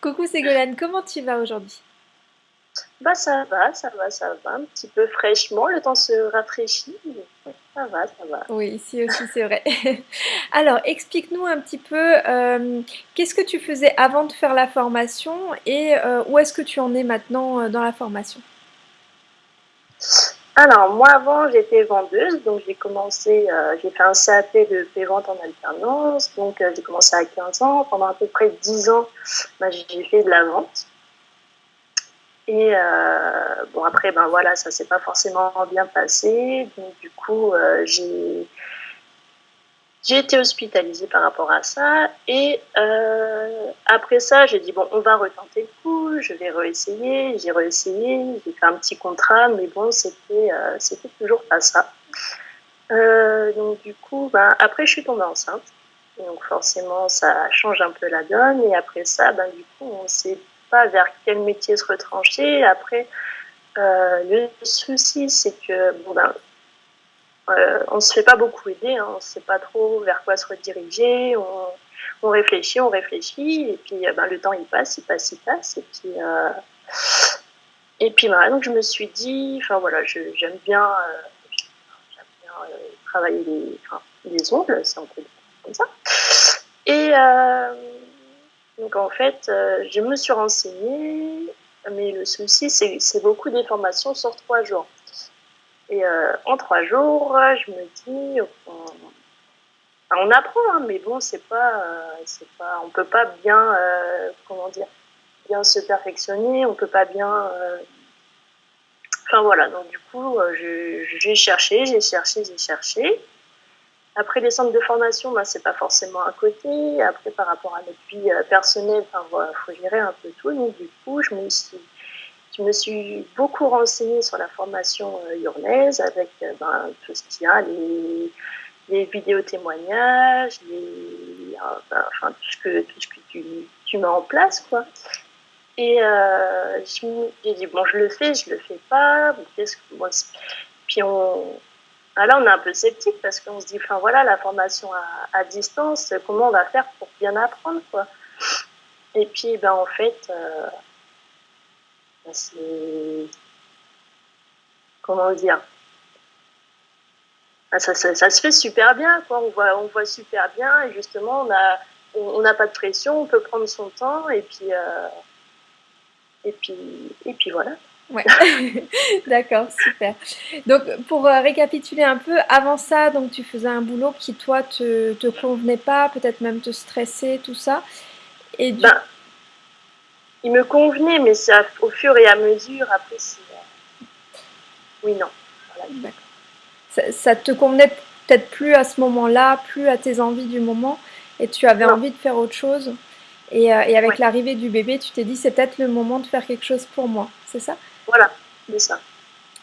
Coucou Ségolène, comment tu vas aujourd'hui? Bah ça va, ça va, ça va, un petit peu fraîchement, le temps se rafraîchit, mais ça va, ça va. Oui, ici aussi c'est vrai. Alors, explique-nous un petit peu, hem, qu'est-ce que tu faisais avant de faire la formation et heu, où est-ce que tu en es maintenant, heu, dans la formation? Alors moi avant j'étais vendeuse, donc j'ai commencé, heu, j'ai fait un CAP de pré-vente en alternance, donc heu, j'ai commencé à 15 ans. Pendant à peu près 10 ans, bah, j'ai fait de la vente et heu, bon après, ben voilà, ça s'est pas forcément bien passé, donc du coup, j'ai j'ai été hospitalisée par rapport à ça et heu, après ça, j'ai dit: «Bon, on va retenter le coup, je vais réessayer». J'ai réessayé, j'ai fait un petit contrat, mais bon, c'était, c'était toujours pas ça. Heu, donc du coup, ben, après je suis tombée enceinte, donc forcément ça change un peu la donne et après ça, ben, du coup, on sait pas vers quel métier se retrancher. Après, heu, le souci, c'est que bon, ben Heu, on se fait pas beaucoup aider, hein, on sait pas trop vers quoi se rediriger, on réfléchit, on réfléchit. Et puis, heu, ben, le temps il passe, il passe, il passe. Et puis, heu et puis voilà, donc je me suis dit enfin voilà, j'aime bien, heu, travailler les ongles, si on peut dire comme ça. Et donc en fait, je me suis renseignée, mais le souci c'est beaucoup des formations sur 3 jours et heu, en 3 jours, je me dis: «On apprend, hein, mais bon, c'est pas, heu, c'est pas on peut pas bien, heu, comment dire? Bien se perfectionner, on peut pas bien, enfin voilà, donc du coup, j'ai cherché, j'ai cherché, j'ai cherché. Après les centres de formation, bah, c'est pas forcément à côté. Après par rapport à notre vie, personnelle, voilà, faut gérer un peu tout, donc du coup, je me suis je me suis beaucoup renseignée sur la formation, heu, Yournaise avec, heu, ben, tout ce qu'il y a, les les vidéos témoignages, euh, ben, tout ce que tu, tu mets en place quoi. Et euh, j'ai dit bon je le fais, je le fais pas. Qu'est-ce puis on ah, là on est un peu sceptique parce qu'on se dit enfin voilà la formation à, distance, comment on va faire pour bien apprendre quoi. Et puis ben en fait euh, comment dire Ah, ça, ça, ça se fait super bien, quoi. On voit, on voit super bien et justement, on a, on on n'a pas de pression, on peut prendre son temps et puis, euh, et puis, et puis voilà. Ouais, d'accord, super. Donc pour, heu, récapituler un peu, avant ça, donc tu faisais un boulot qui toi te te convenait pas, peut-être même te stressait, tout ça et du Ben, il me convenait, mais à- au fur et à mesure. Après, c'est, euh, oui, non. Voilà. d'accord. Ça ça te convenait peut-être plus à ce moment-là, plus à tes envies du moment et tu avais Non, envie de faire autre chose et et avec ouais, l'arrivée du bébé, tu t'es dit: «C'est peut-être le moment de faire quelque chose pour moi», c'est ça? voilà, c'est ça.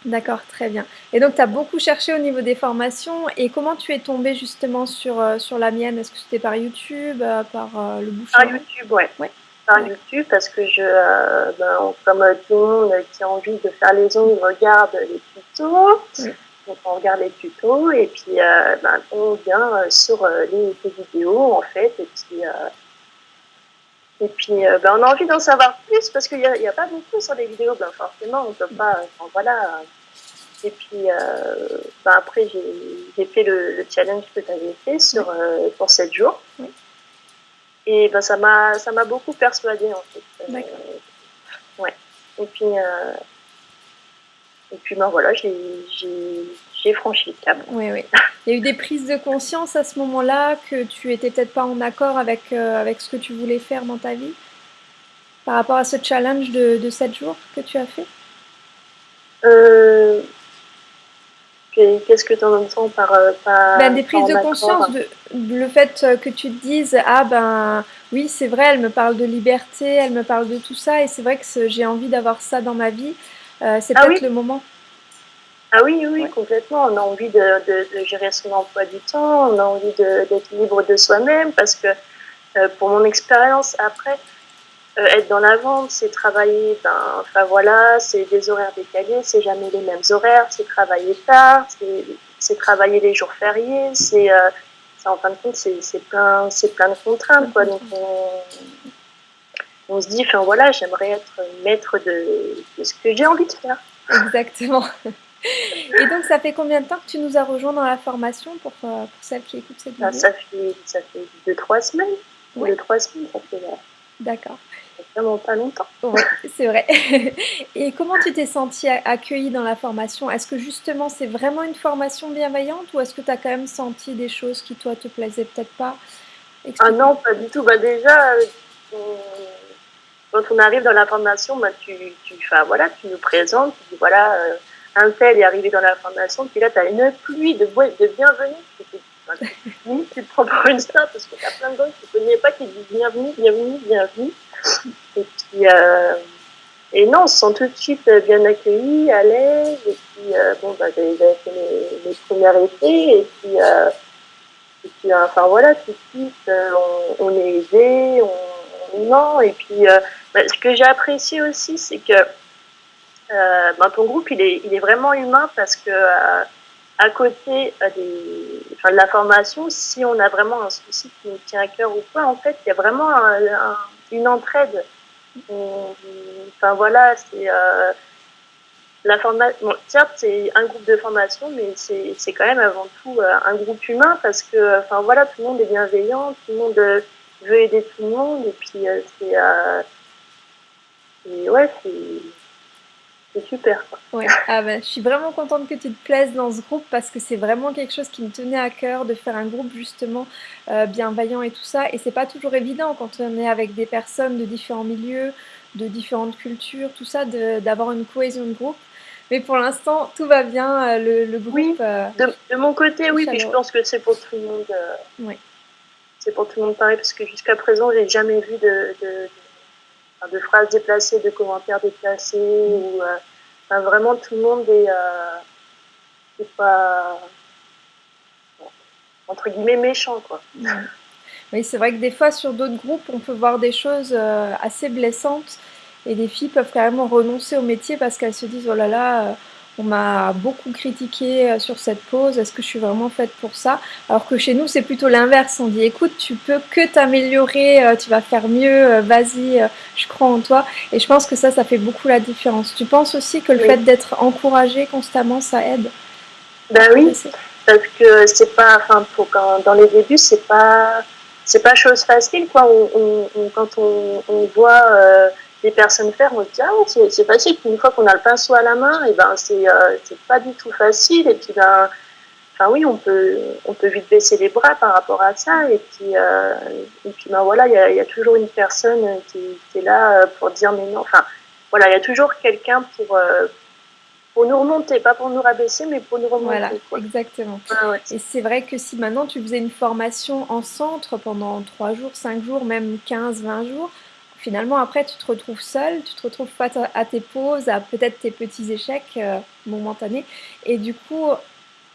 D'accord, très bien et donc tu as beaucoup cherché au niveau des formations et comment tu es tombée justement sur, heu, sur la mienne? Est-ce que c'était par YouTube, par, le bouche Par? YouTube, ouais. Ouais, Par. YouTube, parce que je, euh, ben, comme euh, tout le monde qui a envie de faire les ongles regarde les tutos. Oui, Donc on regarde les tutos et puis euh, ben, on vient sur les, les vidéos en fait et puis, et puis euh, ben, on a envie d'en savoir plus parce qu'il n'y a, pas beaucoup sur les vidéos, ben, forcément on peut pas, enfin, voilà. Et puis euh, ben, après j'ai fait le, le challenge que tu avais fait sur, euh, pour 7 jours oui, et ben, ça m'a ça m'a beaucoup persuadée en fait. Euh, ouais. Et puis, euh, et puis ben, voilà, j'ai franchi le cap. Oui, oui. Il y a eu des prises de conscience à ce moment-là que tu étais peut-être pas en accord avec, heu, avec ce que tu voulais faire dans ta vie? Par rapport à ce challenge de de 7 jours que tu as fait? Euh, Qu'est-ce que tu entends par, euh, Ben, pas, des prises en de conscience de le fait, heu, que tu te dises: «Ah ben, oui, c'est vrai, elle me parle de liberté, elle me parle de tout ça et c'est vrai que j'ai envie d'avoir ça dans ma vie, heu, c'est Ah peut-être oui, le moment». ah oui, oui, Ouais, complètement. On a envie de, de, de gérer son emploi du temps, on a envie d'être libre de soi-même parce que euh, pour mon expérience, après, euh, être dans la vente, c'est travailler, ben, enfin voilà, c'est des horaires décalés, c'est jamais les mêmes horaires, c'est travailler tard, c'est travailler les jours fériés, c'est euh, c'est- en fin de compte, c'est plein, plein de contraintes, quoi. Donc, on, on se dit, enfin voilà, j'aimerais être maître de, ce que j'ai envie de faire. Exactement. Et donc, ça fait combien de temps que tu nous as rejoint dans la formation pour, pour celles qui écoutent cette bah, vidéo? ça, fait, ça fait deux, trois semaines. Oui. Deux, trois semaines, ça fait. D'accord. Vraiment pas longtemps. Oui, c'est vrai. Et comment tu t'es sentie accueillie dans la formation? Est-ce que justement c'est vraiment une formation bienveillante ou est-ce que tu as quand même senti des choses qui toi te plaisaient peut-être pas? Ah non, pas du tout. Bah déjà, quand on arrive dans la formation, bah, tu, tu, voilà, tu nous présentes, tu dis voilà, euh, un tel est arrivé dans la formation, puis là tu as une pluie de, de bienvenue. tu te prends pour une star parce que tu as plein de gens que tu ne connais pas qui disent bienvenue, bienvenue, bienvenue. Et puis, euh, et non, on se sent tout de suite bien accueillis, à l'aise. Et puis, euh, bon, bah, j'avais fait mes, premières essais. Et puis, euh, et puis enfin voilà, tout de suite, on, est aidé, on, on, non. Et puis, bah, ce que j'ai apprécié aussi, c'est que bah, ton groupe, il est, il est vraiment humain parce que à côté de la formation, si on a vraiment un souci qui nous tient à cœur ou quoi, en fait, il y a vraiment un, une entraide. Enfin voilà, c'est euh, la formation. Bon, certes, c'est un groupe de formation, mais c'est quand même avant tout euh, un groupe humain parce que, enfin voilà, tout le monde est bienveillant, tout le monde euh, veut aider tout le monde, et puis c'est, ouais, c'est c'est super. Ouais. Ah ben, je suis vraiment contente que tu te plaises dans ce groupe parce que c'est vraiment quelque chose qui me tenait à cœur de faire un groupe justement euh, bienveillant et tout ça. Et c'est pas toujours évident quand on est avec des personnes de différents milieux, de différentes cultures, tout ça, d'avoir une cohésion de groupe. Mais pour l'instant, tout va bien, euh, le, le groupe. Oui, euh, de, mon côté, oui, mais je pense que c'est pour tout le monde. oui. C'est pour tout le monde pareil parce que jusqu'à présent, j'ai jamais vu de, de de phrases déplacées, de commentaires déplacés, ou enfin, vraiment tout le monde est, euh, pas entre guillemets méchant quoi. Oui, c'est vrai que des fois sur d'autres groupes, on peut voir des choses euh, assez blessantes et des filles peuvent carrément renoncer au métier parce qu'elles se disent oh là là. Euh, on m'a beaucoup critiqué euh, sur cette pause, est-ce que je suis vraiment faite pour ça? Alors que chez nous, c'est plutôt l'inverse. On dit écoute, tu peux que t'améliorer, euh, tu vas faire mieux, euh, vas-y, je crois en toi. Et je pense que ça, ça fait beaucoup la différence. Tu penses aussi que le fait d'être encouragé constamment, ça aide? Ben oui, parce que c'est pas, enfin, pour quand, dans les débuts, c'est pas, c'est pas chose facile, quoi. On, on, quand on, on voit des personnes faire, on se dit, ah c'est facile. Puis une fois qu'on a le pinceau à la main, et ben c'est euh, pas du tout facile. Et puis ben, enfin oui, on peut, on peut vite baisser les bras par rapport à ça. Et puis, euh, et puis ben voilà, il y a, y a, toujours une personne qui, qui, est là euh, pour dire mais non. Enfin voilà, il y a toujours quelqu'un pour pour nous remonter, pas pour nous rabaisser, mais pour nous remonter. Voilà, exactement. Ah ouais. Et c'est vrai que si maintenant tu faisais une formation en centre pendant 3 jours, 5 jours, même 15, 20 jours, finalement, après, tu te retrouves seul, tu te retrouves face à tes pauses, à peut-être tes petits échecs euh, momentanés. Et du coup,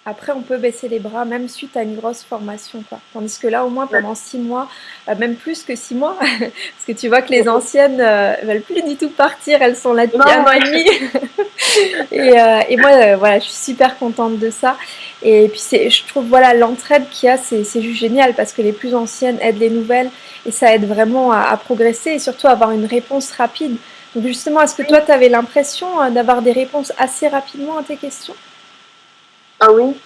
après, on peut baisser les bras, même suite à une grosse formation. Quoi. Tandis que là, au moins, pendant six mois, euh, même plus que six mois, parce que tu vois que les anciennes euh, veulent plus du tout partir, elles sont là depuis un an et demi. et, euh, et, moi, euh, voilà, je suis super contente de ça. Et puis, je trouve, voilà, l'entraide qu'il y a, c'est juste génial, parce que les plus anciennes aident les nouvelles, et ça aide vraiment à, à progresser, et surtout à avoir une réponse rapide. Donc justement, est-ce que toi, tu avais l'impression d'avoir des réponses assez rapidement à tes questions? Ah oui?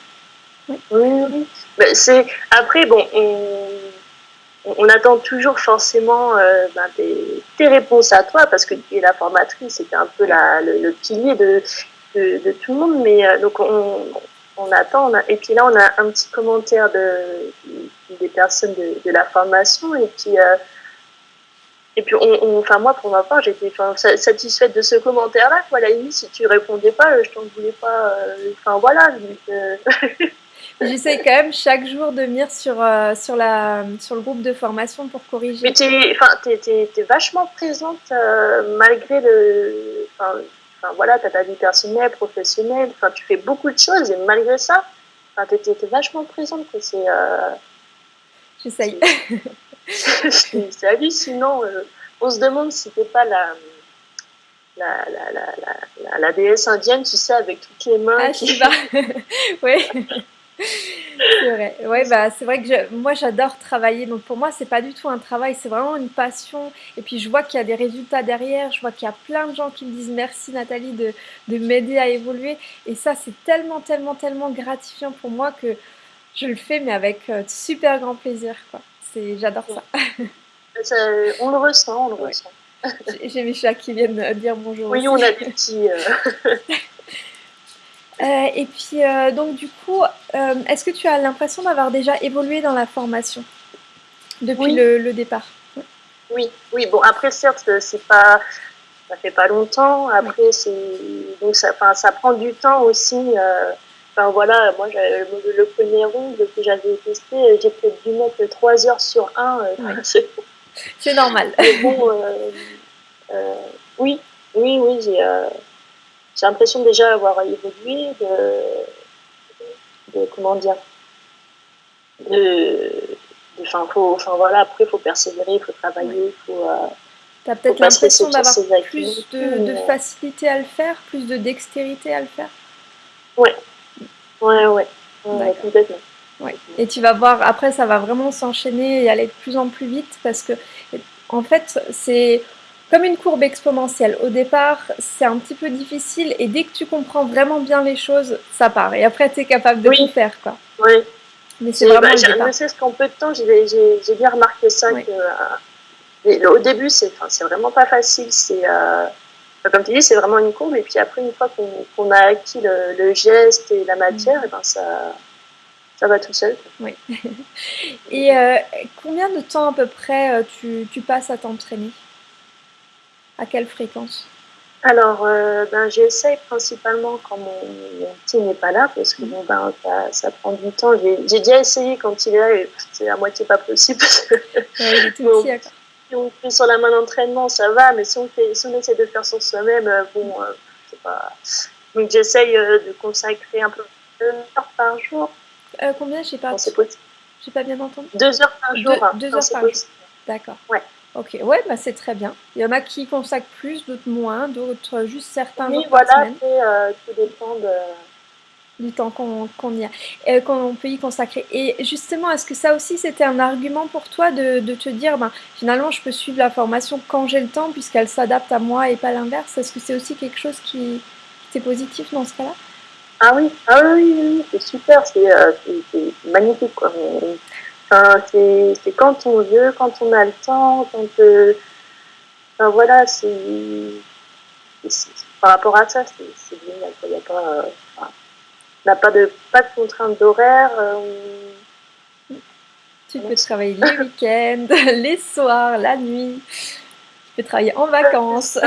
Oui, oui. C'est après bon, on, on, attend toujours forcément euh, ben, des, réponses à toi parce que tu es la formatrice, c'était un peu la, le, le, pilier de, de, de, tout le monde. Mais euh, donc on, on attend. On a, et puis là, on a un petit commentaire de, des personnes de, de la formation et puis. Euh, et puis, on, enfin, moi, pour ma part, j'étais satisfaite de ce commentaire-là. Quoi. La limite, si tu répondais pas, je t'en voulais pas. Euh, enfin, voilà. Euh. J'essaie quand même chaque jour de venir sur, euh, sur, la, sur le groupe de formation pour corriger. Mais tu es, es, vachement présente malgré le. Enfin, voilà, tu as ta vie personnelle, professionnelle. Enfin, tu fais beaucoup de choses et malgré ça, tu es, vachement présente. J'essaye. C'est hallucinant. Euh, on se demande si c'était pas la, la, la, la, la, déesse indienne, tu sais, avec toutes les mains. Ah, qui... oui. C'est vrai. Ouais, bah, c'est vrai que je moi, j'adore travailler, donc pour moi, c'est pas du tout un travail, c'est vraiment une passion et puis je vois qu'il y a des résultats derrière, je vois qu'il y a plein de gens qui me disent: «Merci Nathalie de de m'aider à évoluer» et ça, c'est tellement, tellement, tellement gratifiant pour moi que je le fais, mais avec, heu, super grand plaisir, quoi. J'adore ça. On le ressent, on le Ouais. ressent. J'ai mes chats qui viennent, heu, dire bonjour Oui, aussi. on a des petits, heu Heu et puis, donc du coup, est-ce que tu as l'impression d'avoir déjà évolué dans la formation? Depuis Oui. le le départ? Oui, oui, bon après certes, c'est pas ça fait pas longtemps, après c'est donc ça ça prend du temps aussi, enfin voilà, moi le le 1er round que j'avais testé, j'ai peut-être dû mettre 3 heures sur 1, heu, Oui. c'est normal. mais bon, hem, heu, oui, oui, oui, j'ai, l'impression déjà avoir évolué, de de comment dire? De enfin faut enfin voilà, après il faut persévérer, il faut travailler, il faut, heu, Tu as faut peut-être l'impression d'avoir plus de de facilité à le faire, plus de dextérité à le faire? Ouais. Ouais, ouais. Ouais, complètement. Ouais et tu vas voir après ça va vraiment s'enchaîner et aller de plus en plus vite parce que, en fait, c'est comme une courbe exponentielle. Au départ, c'est un petit peu difficile et dès que tu comprends vraiment bien les choses, ça part et après tu es capable de tout faire, quoi. oui. Mais c'est vraiment bah, le départ. qu'en peu de temps, j'ai bien remarqué ça que, et au début, c'est vraiment pas facile, c'est, heu, bah, comme tu dis, c'est vraiment une courbe et puis après une fois qu'on a acquis le le geste et la matière mh. et ben ça ça va tout seul. Oui et heu, combien de temps à peu près, heu, tu tu passes à t'entraîner? À quelle fréquence? Alors, heu, ben, j'essaye principalement quand mon mon petit n'est pas là parce que bon, ben, ça ça prend du temps. J'ai déjà essayé quand il est là et c'est à moitié pas possible Ouais, il est tout petit on fait sur la main d'entraînement, ça va, mais si on fait si on essaie de faire sur soi-même, Mmh. bon, heu, c'est pas donc j'essaye, heu, de consacrer un peu 2 heures par jour Heu, combien? J'ai pas c'est j'ai pas bien entendu. 2 heures par jour, Deux deux heures par jour. possible. D'accord. Ouais. OK, ouais, bah, c'est très bien. Il y en a qui consacrent plus, d'autres moins, d'autres juste certains Oui, jours par voilà, semaine. heu, tout dépend de Du temps qu'on y a heu, qu'on peut y consacrer et justement, est-ce que ça aussi c'était un argument pour toi de te dire: «Ben, finalement je peux suivre la formation quand j'ai le temps puisqu'elle s'adapte à moi et pas l'inverse»? Est-ce que c'est aussi quelque chose qui qui était positif dans ce cas-là? Ah oui, ah oui, c'est super, c'est, c'est magnifique, c'est quand on veut, quand on a le temps, quand, heu enfin voilà, c'est par rapport à ça, c'est génial. Il y a pas, on n'a pas de pas de contrainte d'horaire, Mmh. Tu peux travailler les week-ends, les soirs, la nuit. Tu peux travailler en vacances.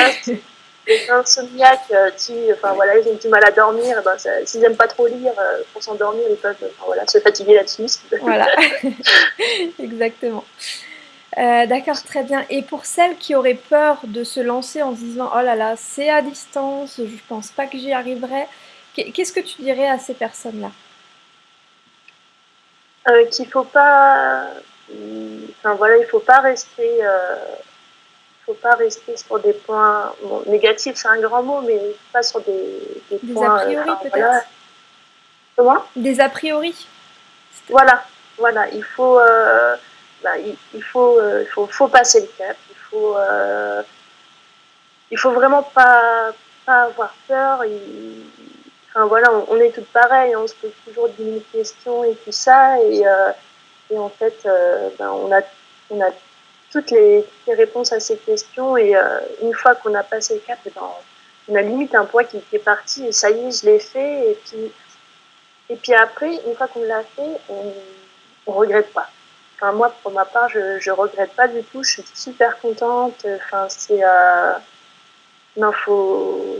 les insomniaques, heu, qui enfin voilà, ils ont du mal à dormir et ben, s'ils aiment pas trop lire, heu, pour s'endormir, ils peuvent, enfin voilà, se fatiguer là-dessus. Voilà, exactement. D'accord, très bien et pour celles qui auraient peur de se lancer en se disant: «Oh là là, c'est à distance, je pense pas que j'y arriverai», qu'est-ce que tu dirais à ces personnes-là? Heu, qu'il faut pas, enfin voilà, il faut pas rester, il faut pas rester sur des points bon négatifs, c'est un grand mot, mais pas sur des des Des a points, heu, priori enfin voilà. peut-être? Comment? Des a priori? Voilà, voilà, il faut, heu, bah, il il faut, heu, il faut faut passer le cap, il faut, heu il faut vraiment pas pas avoir peur, il voilà, on est toutes pareilles, on se pose toujours 10 000 questions et tout ça et et en fait, heu, ben, on a on a toutes les les réponses à ces questions et heu, une fois qu'on a passé le cap ben, on a limite un poids qui est parti et ça y est, je l'ai fait et puis et puis après, une fois qu'on l'a fait, on on regrette pas. Enfin moi, pour ma part, je je regrette pas du tout, je suis super contente, enfin c'est, non, faut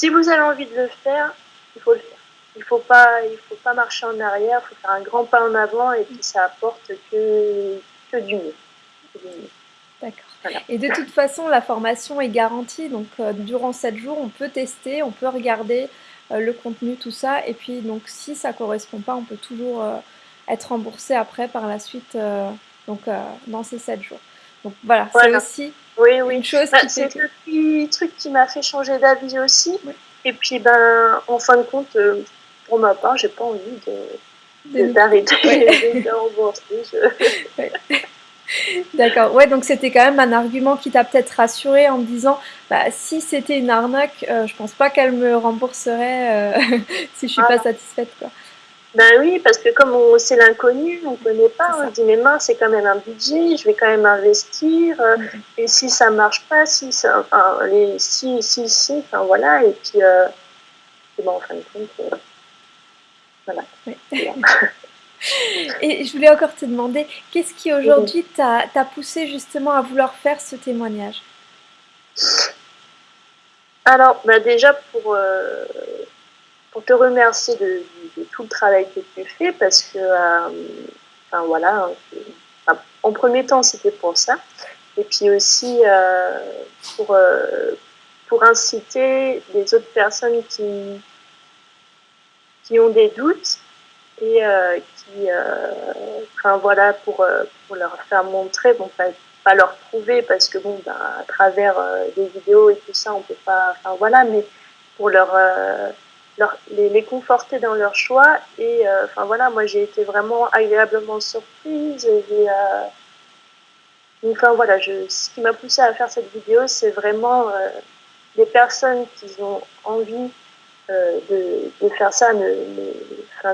si vous avez envie de le faire, il faut le faire. Il faut pas il faut pas marcher en arrière, il faut faire un grand pas en avant et puis ça apporte que que du mieux. D'accord Voilà. et de toute façon, la formation est garantie donc heu, durant 7 jours, on peut tester, on peut regarder, heu, le contenu, tout ça et puis donc si ça correspond pas, on peut toujours, heu, être remboursé après par la suite, donc dans ces 7 jours. Donc voilà, c'est Voilà. aussi Oui, une oui, chose bah, c'est ce petit truc qui m'a fait changer d'avis aussi Oui. et puis, ben, en fin de compte, heu, pour ma part, j'ai pas envie de d'arrêter de, de, rembourser. D'accord. Ouais, donc c'était quand même un argument qui t'a peut-être rassuré en me disant, bah, si c'était une arnaque, euh, je pense pas qu'elle me rembourserait euh, si je suis pas satisfaite, quoi. Ben oui, parce que comme c'est l'inconnu, on connaît pas, on dit mais mince, c'est quand même un budget, je vais quand même investir, euh, et si ça marche pas, si ça, enfin, les, si, si, si, enfin voilà, et puis, c'est bon, en fin de compte, voilà. Et je voulais encore te demander, qu'est-ce qui aujourd'hui t'a poussé justement à vouloir faire ce témoignage? Alors, bah déjà pour, euh, pour te remercier de, tout le travail que tu fais, parce que, euh, enfin voilà, en premier temps c'était pour ça, et puis aussi euh, pour, pour inciter les autres personnes qui, qui ont des doutes et euh, qui, euh, enfin voilà, pour, euh, pour leur faire montrer, bon, pas, pas leur prouver parce que bon, ben, à travers des vidéos et tout ça, on peut pas, enfin voilà, mais pour leur, leur les, les, conforter dans leur choix et enfin voilà, moi j'ai été vraiment agréablement surprise. Et, enfin voilà, je, ce qui m'a poussé à faire cette vidéo, c'est vraiment des personnes qui ont envie euh, de, faire ça, ne,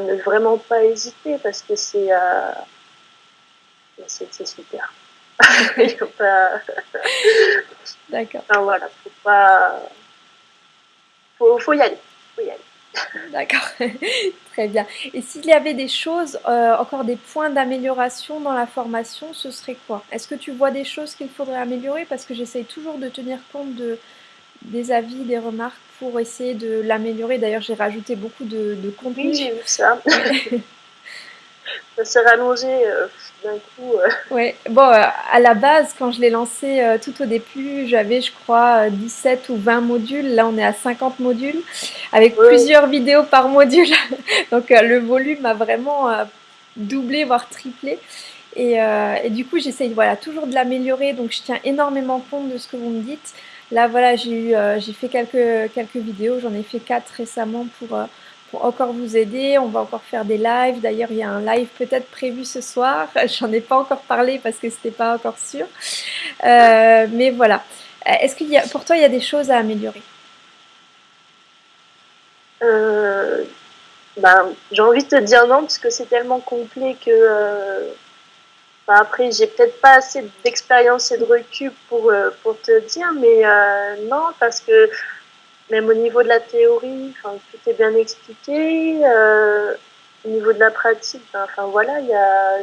ne, vraiment pas hésiter parce que c'est euh, c'est super. Il faut pas. D'accord. Enfin, voilà, faut pas. Faut, faut y aller. Faut y aller. D'accord, très bien. Et s'il y avait des choses, euh, encore des points d'amélioration dans la formation, ce serait quoi? Est-ce que tu vois des choses qu'il faudrait améliorer? Parce que j'essaye toujours de tenir compte de, des avis, des remarques pour essayer de l'améliorer. D'ailleurs, j'ai rajouté beaucoup de, de contenu. Oui, j'ai vu ça. ça s'est rallongé euh, d'un coup. Euh. Ouais, bon, euh, à la base, quand je l'ai lancé tout au début, j'avais, je crois, 17 ou 20 modules. Là, on est à 50 modules, avec plusieurs vidéos par module. Donc, le volume a vraiment doublé, voire triplé. Et, et du coup, j'essaye voilà, toujours de l'améliorer. Donc, je tiens énormément compte de ce que vous me dites. Là, voilà, j'ai euh, j'ai fait quelques, quelques vidéos, j'en ai fait quatre récemment pour, euh, encore vous aider. On va encore faire des lives. D'ailleurs, il y a un live peut-être prévu ce soir. J'en ai pas encore parlé parce que c'était pas encore sûr. Euh, mais voilà. Est-ce qu'il y a, pour toi, il y a des choses à améliorer? Ben, J'ai envie de te dire non, parce que c'est tellement complet que après, j'ai peut-être pas assez d'expérience et de recul pour, euh, pour te dire, mais euh, non, parce que même au niveau de la théorie, tout est bien expliqué. Euh, au niveau de la pratique, ben, enfin voilà,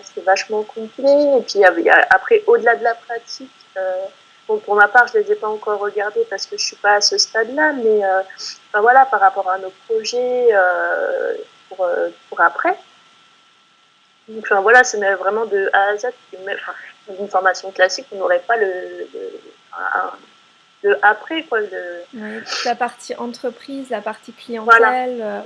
c'est vachement complet. Et puis après, au-delà de la pratique, bon, pour ma part, je les ai pas encore regardés parce que je suis pas à ce stade-là, mais enfin voilà, par rapport à nos projets pour, pour après. Enfin, voilà, c'est vraiment de A à Z. dans une formation classique, on n'aurait pas le, le, après. Quoi, la partie entreprise, la partie clientèle, euh,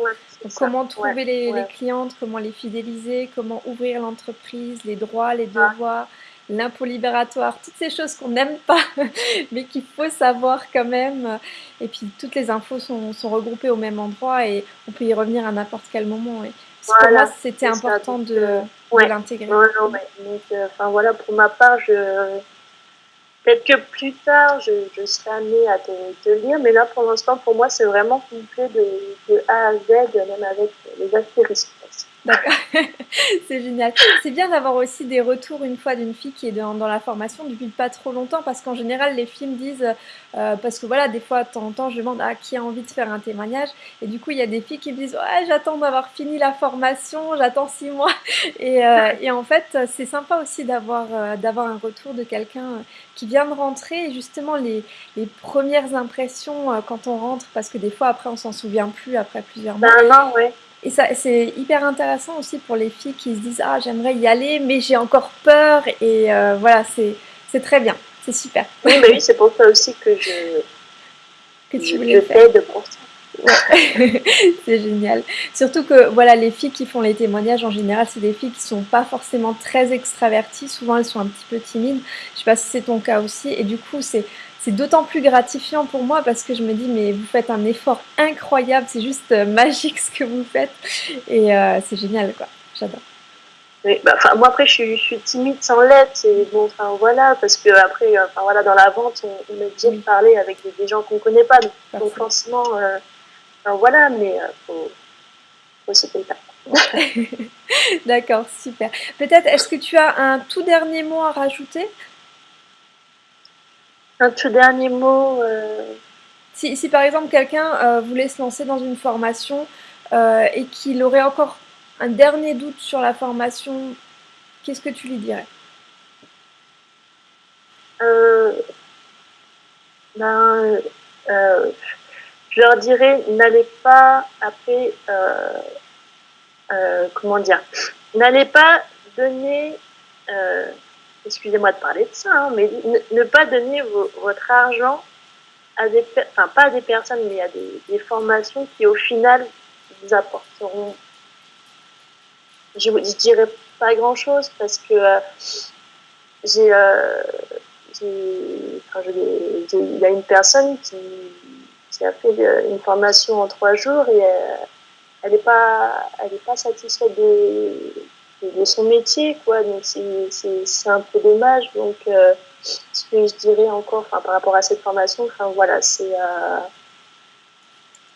comment trouver les, les, clientes, comment les fidéliser, comment ouvrir l'entreprise, les droits, les devoirs, l'impôt libératoire, toutes ces choses qu'on n'aime pas, mais qu'il faut savoir quand même. Et puis toutes les infos sont, sont, regroupées au même endroit et on peut y revenir à n'importe quel moment pour moi, c'était important de, euh, l'intégrer. Euh, enfin, voilà, pour ma part, je... peut-être que plus tard, je, serai amenée à te, lire, mais là, pour l'instant, pour moi, c'est vraiment complet de, de, A à Z, même avec les astérisques. D'accord, c'est génial. C'est bien d'avoir aussi des retours une fois d'une fille qui est dans, dans, la formation depuis pas trop longtemps parce qu'en général les filles me disent, euh, parce que voilà, des fois de temps en temps je demande à qui a envie de faire un témoignage? Et du coup il y a des filles qui me disent ouais j'attends d'avoir fini la formation, j'attends six mois et, euh, et en fait c'est sympa aussi d'avoir euh, d'avoir un retour de quelqu'un qui vient de rentrer et justement les, les premières impressions quand on rentre parce que des fois après on s'en souvient plus après plusieurs mois. Ben non, ouais. Et ça, c'est hyper intéressant aussi pour les filles qui se disent Ah, j'aimerais y aller, mais j'ai encore peur. Et euh, voilà, c'est très bien, c'est super. Oui, mais oui, c'est pour ça aussi que je, que tu je, fais de pour ça. C'est génial. Surtout que voilà, les filles qui font les témoignages en général, c'est des filles qui sont pas forcément très extraverties. Souvent, elles sont un petit peu timides. Je sais pas si c'est ton cas aussi. Et du coup, c'est c'est d'autant plus gratifiant pour moi parce que je me dis mais vous faites un effort incroyable, c'est juste euh, magique ce que vous faites et euh, c'est génial quoi. J'adore. bah, moi après je suis, je suis timide sans l'être et bon enfin voilà parce que après enfin voilà dans la vente on, on est obligé de parler avec des, gens qu'on connaît pas donc, forcément voilà, mais euh, faut, faut se D'accord, super. Peut-être, est-ce que tu as un tout dernier mot à rajouter? Un tout dernier mot euh, si, si, par exemple quelqu'un euh, voulait se lancer dans une formation et qu'il aurait encore un dernier doute sur la formation, qu'est-ce que tu lui dirais? Ben, je leur dirais n'allez pas après, euh, euh, comment dire, n'allez pas donner, euh, excusez-moi de parler de ça, hein, mais ne, pas donner votre argent à des, enfin pas à des personnes, mais à des, formations qui au final vous apporteront, je ne dirais pas grand-chose parce que j'ai, il y a une personne qui a fait une formation en trois jours et euh, elle n'est pas, pas satisfaite de, de, son métier, quoi. Donc c'est un peu dommage. Donc euh, ce que je dirais encore, enfin, par rapport à cette formation, enfin voilà, c'est euh,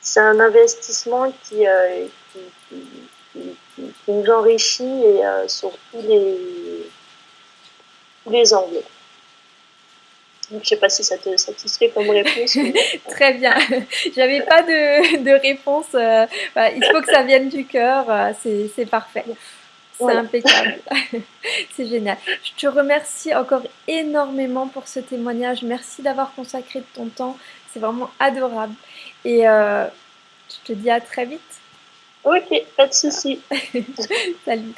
c'est un investissement qui, qui, qui, nous enrichit et sur tous les tous les angles. Je ne sais pas si ça te satisfait comme réponse. Très bien. J'avais pas de, de réponse. Euh, il faut que ça vienne du cœur. Euh, c'est parfait. C'est impeccable. C'est génial. Je te remercie encore énormément pour ce témoignage. Merci d'avoir consacré ton temps. C'est vraiment adorable. Et euh, je te dis à très vite. Ok, pas de souci. Salut.